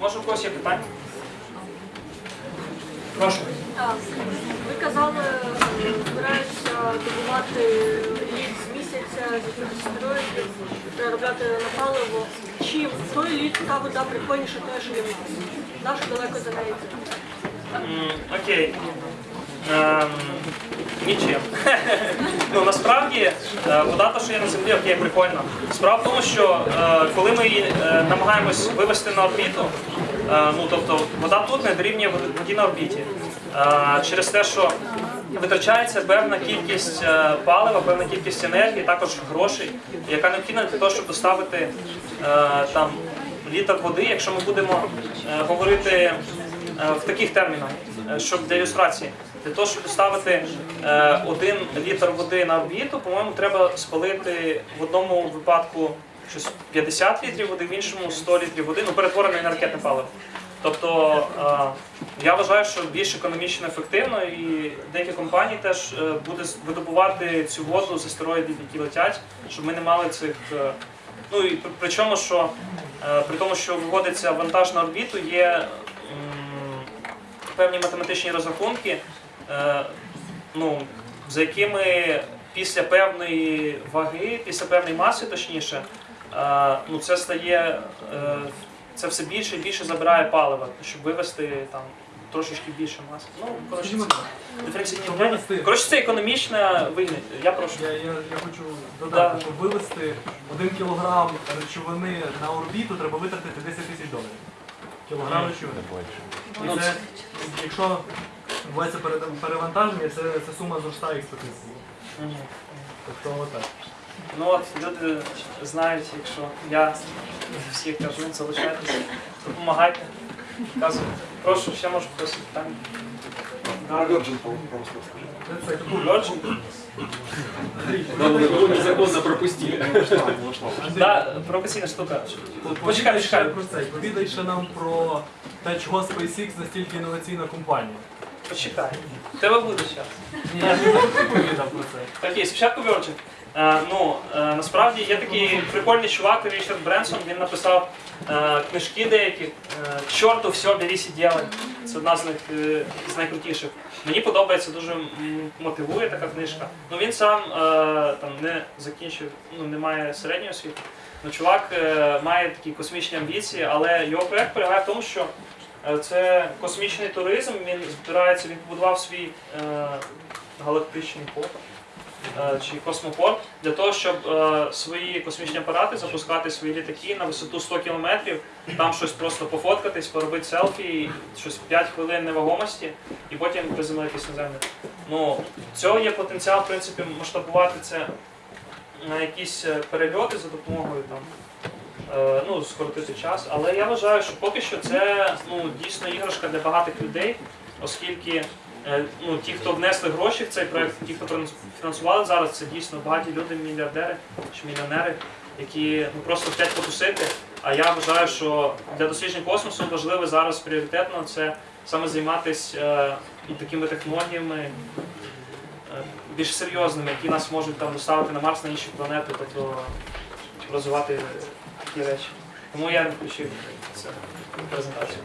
Може, у когось є питання? Прошу. Ви казали, збираються добувати лід з місяця з якихось астероїдів, переробляти на паливо. Чи той лід та вода прикольніше той, що є в нас? Наш далеко за неї? Окей. Ем, Нічим. ну насправді е, вода, та, що є на землі, окей, прикольно. Справа в тому, що е, коли ми її е, намагаємось вивести на орбіту, е, ну тобто вода тут не дорівнює воді на орбіті. Е, через те, що витрачається певна кількість е, палива, певна кількість енергії, також грошей, яка необхідна для того, щоб доставити е, там літр води, якщо ми будемо е, говорити е, в таких термінах, е, щоб для ілюстрації. Для того, щоб доставити е, один літр води на орбіту, по-моєму, треба спалити в одному випадку щось 50 літрів води, в іншому 100 літрів води, ну перетворений на ракетне паливо. Тобто е, я вважаю, що більш економічно ефективно, і деякі компанії теж е, буде видобувати цю воду з астероїдів, які летять, щоб ми не мали цих. е, Ну і при- причому, що е, при тому, що виводиться вантаж на орбіту, є певні математичні розрахунки, ну, за якими після певної ваги, після певної маси, точніше, е, ну, це стає е, це все більше і більше забирає палива, щоб вивести там трошечки більше маси. Ну, коротше, це диференційні щоб Коротше, це економічна вигідна. Я прошу. Я, я, я хочу додати, щоб вивести один кілограм речовини на орбіту, треба витратити 10 тисяч доларів. Кілограм речовини. Ну, це, якщо відбувається пере- перевантаження, це, це сума зростає експертизії. Мгм. Тобто отак. Ну от люди знають, якщо я всіх кажу, залишайтеся, допомагайте, вказуйте. Прошу, ще може хтось питання. Virgin просто скажи. Его незаконно пропустили. Да, провокаційна штука. Почекай, почекай. ще про це. Повідай ще нам про те, чого SpaceX настільки інноваційна компанія. Почекай. У тебе буде час. Ні, я не повідав про це. Окей, спочатку Virgin. Е, ну, е, насправді є такий прикольний чувак Річард Бренсон, він написав е, книжки деякі. Е, Чорту все, берись і ділай. Це одна з них е, з найкрутіших. Мені подобається, дуже м, мотивує така книжка. Ну він сам е, там не закінчив, ну не має середньої освіти. Ну, чувак е, має такі космічні амбіції, але його проект полягає в тому, що це космічний туризм. Він збирається, він побудував свій е, галактичний порт е, чи космопорт для того, щоб е, свої космічні апарати запускати свої літаки на висоту 100 кілометрів, там щось просто пофоткатись, поробити селфі, щось 5 хвилин невагомості і потім приземлитись на землю. Ну, цього є потенціал, в принципі, масштабувати це на якісь е, перельоти за допомогою там. Е, Ну, скоротити час, але я вважаю, що поки що це ну, дійсно іграшка для багатих людей, оскільки е, ну, ті, хто внесли гроші в цей проект, ті, хто фінансували зараз, це дійсно багаті люди, мільярдери чи мільйонери, які ну, просто хочуть потусити. А я вважаю, що для досліджень космосу важливо зараз пріоритетно це саме займатися е, ну, такими технологіями більш серйозними, які нас можуть там доставити на Марс на інші планети, тобто розвивати такі речі. Тому я не включив в презентацію.